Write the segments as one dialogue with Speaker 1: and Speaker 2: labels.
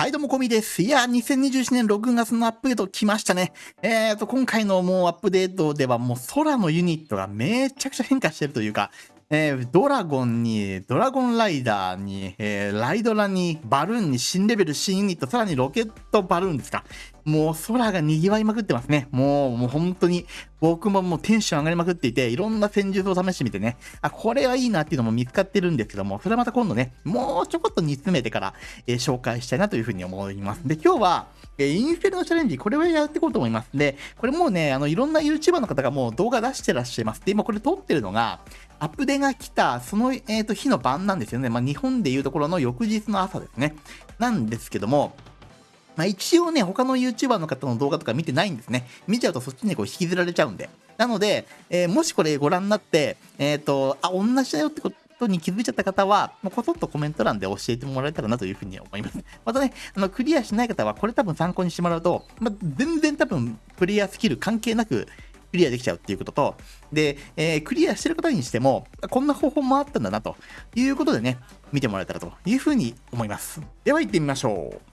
Speaker 1: はい、どうも、こみです。いや、2021年6月のアップデート来ましたね。えーと、今回のもうアップデートではもう空のユニットがめちゃくちゃ変化してるというか、えー、ドラゴンに、ドラゴンライダーに、えー、ライドラに、バルーンに、新レベル、新ユニット、さらにロケットバルーンですか。もう空が賑わいまくってますね。もう、もう本当に、僕ももうテンション上がりまくっていて、いろんな戦術を試してみてね、あ、これはいいなっていうのも見つかってるんですけども、それはまた今度ね、もうちょこっと煮詰めてから、えー、紹介したいなというふうに思います。で、今日は、えインフェルノチャレンジ、これはやっていこうと思います。で、これもうね、あの、いろんな YouTuber の方がもう動画出してらっしゃいます。で、今これ撮ってるのが、アップデが来た、その、えーと、日の晩なんですよね。まあ、日本でいうところの翌日の朝ですね。なんですけども、まあ、一応ね、他の YouTuber の方の動画とか見てないんですね。見ちゃうとそっちにこう引きずられちゃうんで。なので、えー、もしこれご覧になって、えっ、ー、と、あ、同じだよってことに気づいちゃった方は、もうこそっとコメント欄で教えてもらえたらなというふうに思います。またね、あの、クリアしない方は、これ多分参考にしてもらうと、まあ、全然多分、プレイヤースキル関係なく、クリアできちゃうっていうことと、で、えー、クリアしてる方にしても、こんな方法もあったんだなということでね、見てもらえたらというふうに思います。では行ってみましょう。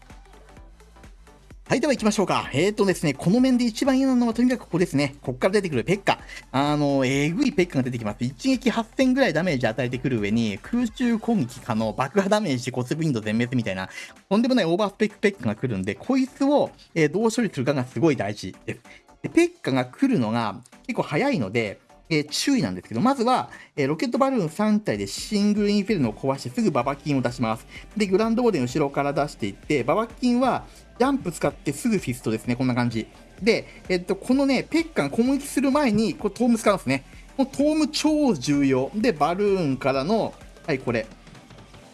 Speaker 1: はい、では行きましょうか。えーとですね、この面で一番嫌なのはとにかくここですね。ここから出てくるペッカ。あの、えぐいペッカが出てきます。一撃8000ぐらいダメージ与えてくる上に、空中攻撃可能、爆破ダメージ、骨ウィンド全滅みたいな、とんでもないオーバースペックペッカが来るんで、こいつを、えー、どう処理するかがすごい大事です。でペッカが来るのが結構早いので、えー、注意なんですけど、まずは、えー、ロケットバルーン3体でシングルインフェルノを壊してすぐババキンを出します。で、グランドウォーデン後ろから出していって、ババキンはジャンプ使ってすぐフィストですね、こんな感じ。で、えっと、このね、ペッカが攻撃する前に、これトーム使うんですね。このトーム超重要。で、バルーンからの、はい、これ。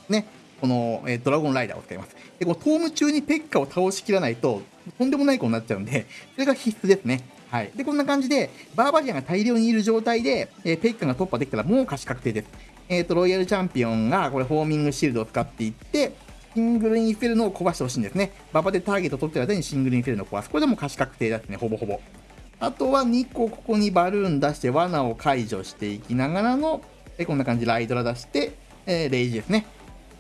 Speaker 1: ね、この、え、ドラゴンライダーを使います。で、このトーム中にペッカを倒しきらないと、とんでもない子になっちゃうんで、それが必須ですね。はい。で、こんな感じで、バーバリアンが大量にいる状態で、えー、ペッカが突破できたらもう勝ち確定です。えっ、ー、と、ロイヤルチャンピオンが、これ、フォーミングシールドを使っていって、シングルインフェルノを壊してほしいんですね。ババでターゲット取ってる間にシングルインフェルノを壊す。これでも勝ち確定ですね、ほぼほぼ。あとは2個ここにバルーン出して罠を解除していきながらの、えこんな感じライドラ出して、えー、レイジですね。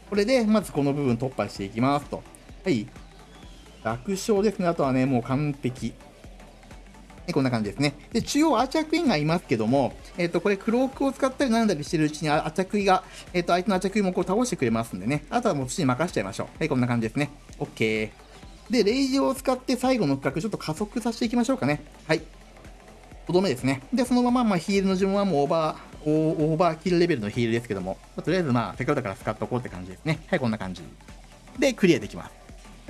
Speaker 1: これで、まずこの部分突破していきますと。はい。楽勝ですね。あとはね、もう完璧。こんな感じですね。で、中央アーチャークイーンがいますけども、えっ、ー、と、これクロークを使ったりなんだりしてるうちにアーチャークイーンが、えっ、ー、と、相手のアーチャークイーンもこう倒してくれますんでね。あとはもう土に任せちゃいましょう。はい、こんな感じですね。OK。で、レイジを使って最後の区画ちょっと加速させていきましょうかね。はい。とどめですね。で、そのまま、まあ、ヒールの順はもうオーバー、オーバーキルレベルのヒールですけども、とりあえずまあ、せっかくだから使っとこうって感じですね。はい、こんな感じ。で、クリアできます。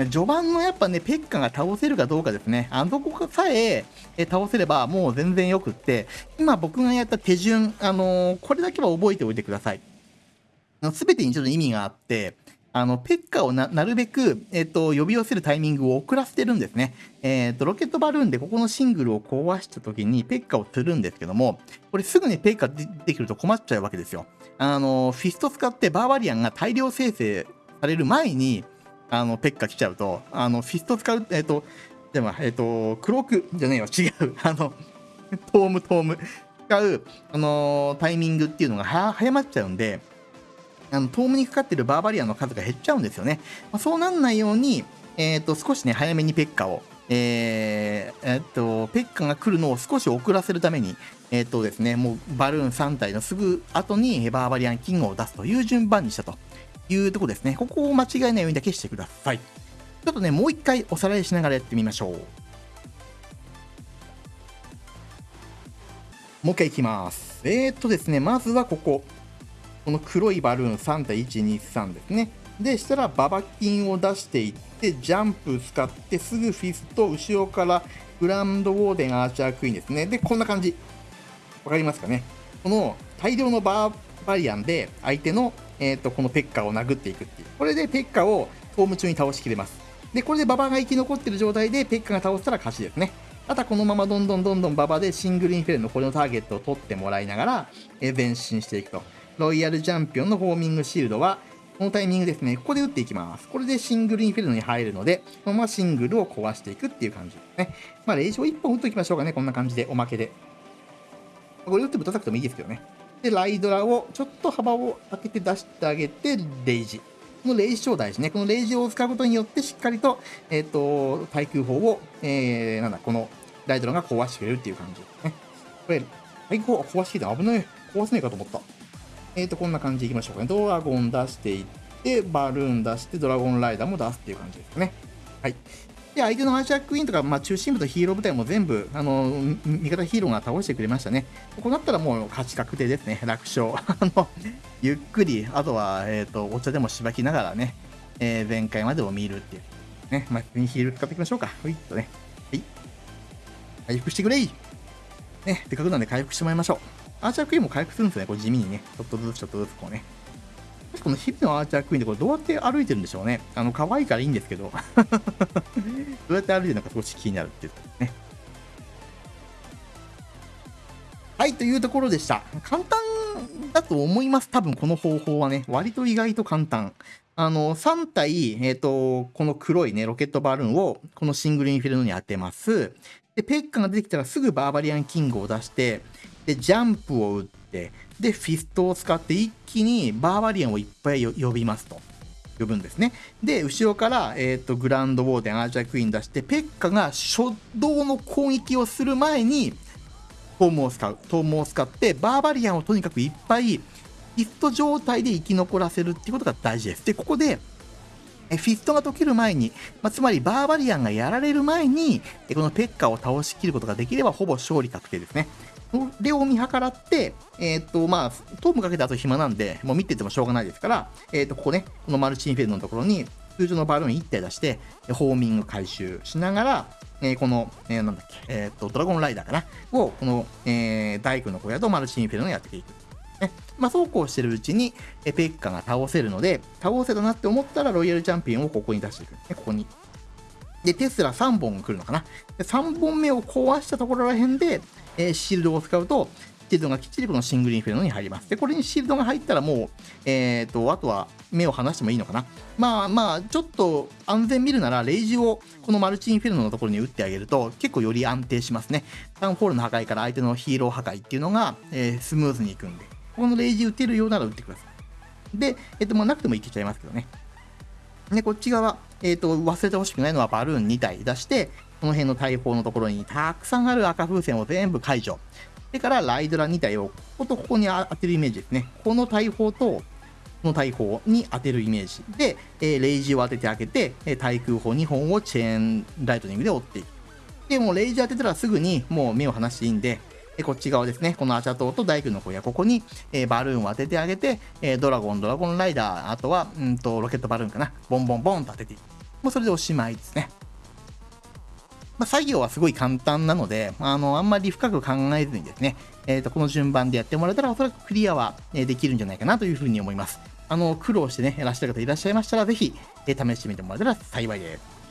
Speaker 1: 序盤のやっぱね、ペッカが倒せるかどうかですね。あそこさええ倒せればもう全然よくって、今僕がやった手順、あのー、これだけは覚えておいてください。すべてにちょっと意味があって、あの、ペッカをなるべく、えっ、と、呼び寄せるタイミングを遅らせてるんですね。えっ、と、ロケットバルーンでここのシングルを壊した時にペッカをするんですけども、これすぐにペッカでできると困っちゃうわけですよ。あの、フィスト使ってバーバリアンが大量生成される前に、あの、ペッカ来ちゃうと、あの、フィスト使う、えっ、ー、と、でも、えっ、と、クロークじゃねえよ、違う。あの、トーム、トーム。使う、あのタイミングっていうのが早まっちゃうんで、あの、トームにかかってるバーバリアンの数が減っちゃうんですよね。まあ、そうなんないように、えっ、と、少しね、早めにペッカを、えー、えっと、ペッカが来るのを少し遅らせるために、えっとですね、もうバルーン3体のすぐ後にバーバリアンキングを出すという順番にしたというとこですね。ここを間違えないようにだけしてください。ちょっとね、もう一回おさらいしながらやってみましょう。もう一回いきます。えー、っとですね、まずはここ。この黒いバルーン3体1、2、3ですね。で、したらババキンを出していって、ジャンプ使ってすぐフィスト、後ろからグランドウォーデンアーチャークイーンですね。で、こんな感じ。わかりますかねこの大量のバーバリアンで相手のえーと、このペッカを殴っていくっていう。これでペッカをホーム中に倒しきれます。で、これで馬場が生き残ってる状態でペッカが倒したら勝ちですね。あとはこのままどんどんどんどん馬場でシングルインフェルのこれのターゲットを取ってもらいながら、前進していくと。ロイヤルチャンピオンのホーミングシールドは、このタイミングですね、ここで打っていきます。これでシングルインフェルノに入るので、このままシングルを壊していくっていう感じですね。まあ、レイジを1本打っておきましょうかね、こんな感じで、おまけで。これ打ってぶたたくてもいいですけどね。で、ライドラをちょっと幅を開けて出してあげて、レイジ。このレイジ超大事ね。このレイジを使うことによって、しっかりと、えっ、ー、と、対空砲を、えー、なんだ、このライドラが壊してくれるっていう感じですね。これ、対空砲壊してきて危ない。壊せないかと思った。えっ、ー、と、こんな感じでいきましょうかね。ドラゴン出していって、バルーン出して、ドラゴンライダーも出すっていう感じですかね。はい。で、相手のアーチャークイーンとか、まあ、中心部とヒーロー部隊も全部、あの、味方ヒーローが倒してくれましたね。こうなったらもう勝ち確定ですね。楽勝。あの、ゆっくり、あとは、えっ、ー、と、お茶でもしばきながらね、えー、前回までを見るっていう。ね、まあ、ヒール使っていきましょうか。ほいっとね。はい。回復してくれいね、せっかくなんで回復してもらいましょう。アーチャークイーンも回復するんですね。こう地味にね。ちょっとずつちょっとずつこうね。この日々のアーチャークイーンってこれどうやって歩いてるんでしょうね。あの、可愛いからいいんですけど。どうやって歩いてるのか少し気になるっていうね。はい、というところでした。簡単だと思います。多分この方法はね。割と意外と簡単。あの、3体、えっ、ー、と、この黒いね、ロケットバルーンを、このシングルインフェルノに当てます。で、ペッカが出てきたらすぐバーバリアンキングを出して、で、ジャンプを打って、で、フィストを使って一気にバーバリアンをいっぱい呼びますと。呼ぶんですね。で、後ろから、えっ、ー、と、グランドウォーデン、アーチャークイーン出して、ペッカが初動の攻撃をする前に、トームを使う。トームを使って、バーバリアンをとにかくいっぱい、フィスト状態で生き残らせるっていうことが大事です。で、ここで、えフィストが解ける前に、まあ、つまりバーバリアンがやられる前に、このペッカを倒しきることができればほぼ勝利確定ですね。それを見計らって、えっ、と、まあ、トームかけた後暇なんで、もう見ててもしょうがないですから、えっ、と、ここね、このマルチインフェルノのところに、通常のバルーン1体出して、ホーミング回収しながら、えー、この、えー、なんだっけ、えっ、と、ドラゴンライダーかな？を、この、えー、大工の小屋とマルチインフェルノやっていく。ね。まあ、そうこうしてるうちに、えペッカが倒せるので、倒せたなって思ったら、ロイヤルチャンピオンをここに出していく。ね、ここに。で、テスラ3本来るのかな。で3本目を壊したところら辺で、えー、シールドを使うと、シールドがきっちりこのシングルインフェルノに入ります。で、これにシールドが入ったらもう、えっ、と、あとは目を離してもいいのかな。まあまあ、ちょっと安全見るなら、レイジをこのマルチインフェルノのところに打ってあげると、結構より安定しますね。タウンフォールの破壊から相手のヒーロー破壊っていうのが、えー、スムーズにいくんで、このレイジ打てるようなら打ってください。で、えっ、と、まあ、なくてもいけちゃいますけどね。で、こっち側、えっ、ー、と、忘れてほしくないのはバルーン2体出して、この辺の大砲のところにたくさんある赤風船を全部解除。それからライドラ2体をこことここに当てるイメージですね。この大砲と、この大砲に当てるイメージで、えー、レイジを当ててあげて、え、対空砲2本をチェーンライトニングで追っていく。で、もうレイジ当てたらすぐにもう目を離していいんで、でこっち側ですね、このアチャ島と大工の小屋、ここに、え、バルーンを当ててあげて、え、ドラゴン、ドラゴンライダー、あとは、うんと、ロケットバルーンかな、ボンボンボンと当てていく。もうそれでおしまいですね。まあ、作業はすごい簡単なので、あの、あんまり深く考えずにですね、えっ、ー、と、この順番でやってもらえたら、おそらくクリアは、できるんじゃないかなというふうに思います。あの、苦労してね、やらしてる方いらっしゃいましたら、ぜひ、え試してみてもらえたら幸いです。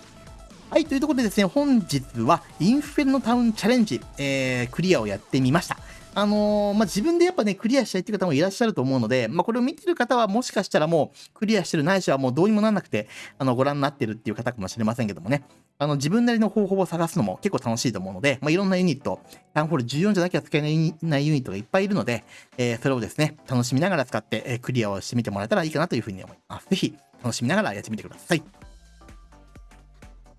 Speaker 1: はい、というところでですね、本日はインフェルノタウンチャレンジ、えー、クリアをやってみました。あのー、まあ、自分でやっぱね、クリアしたいっていう方もいらっしゃると思うので、まあ、これを見てる方はもしかしたらもうクリアしてるないしはもうどうにもなんなくて、あの、ご覧になってるっていう方かもしれませんけどもね、あの、自分なりの方法を探すのも結構楽しいと思うので、まあ、いろんなユニット、タウンホール14じゃなきゃ使えないユニットがいっぱいいるので、えー、それをですね、楽しみながら使って、えー、クリアをしてみてもらえたらいいかなというふうに思います。ぜひ、楽しみながらやってみてください。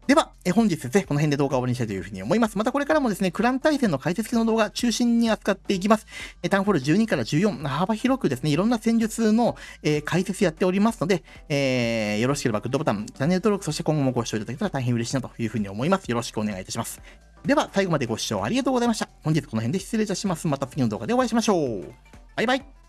Speaker 1: では、え本日ですね、この辺で動画を終わりにしたいというふうに思います。またこれからもですね、クラン対戦の解説系の動画中心に扱っていきます。えタウンフォール12から14、幅広くですね、いろんな戦術の、え解説やっておりますので、えー、よろしければグッドボタン、チャンネル登録、そして今後もご視聴いただけたら大変嬉しいなというふうに思います。よろしくお願いいたします。では、最後までご視聴ありがとうございました。本日この辺で失礼いたします。また次の動画でお会いしましょう。バイバイ。